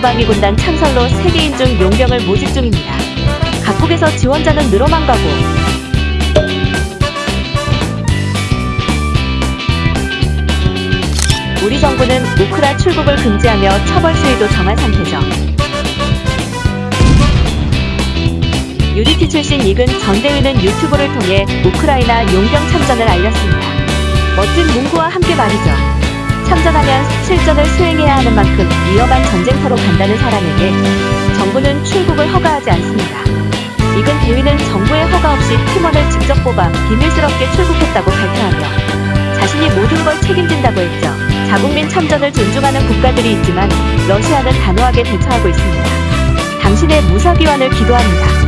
소방이 군단 창설로 세계인 중 용병을 모집 중입니다. 각국에서 지원자는 늘어만 가고 우리 정부는 우크라 출국을 금지하며 처벌 수위도 정한 상태죠. 유니티 출신 이근 전대위는 유튜브를 통해 우크라이나 용병 참전을 알렸습니다. 멋진 문구와 함께 말이죠. 참전하면 실전을 수행해야 하는 만큼 위험한 전쟁터로 간다는 사람에게 정부는 출국을 허가하지 않습니다. 이근 대위는 정부의 허가 없이 팀원을 직접 뽑아 비밀스럽게 출국했다고 발표하며 자신이 모든 걸 책임진다고 했죠. 자국민 참전을 존중하는 국가들이 있지만 러시아는 단호하게 대처하고 있습니다. 당신의 무사귀환을 기도합니다.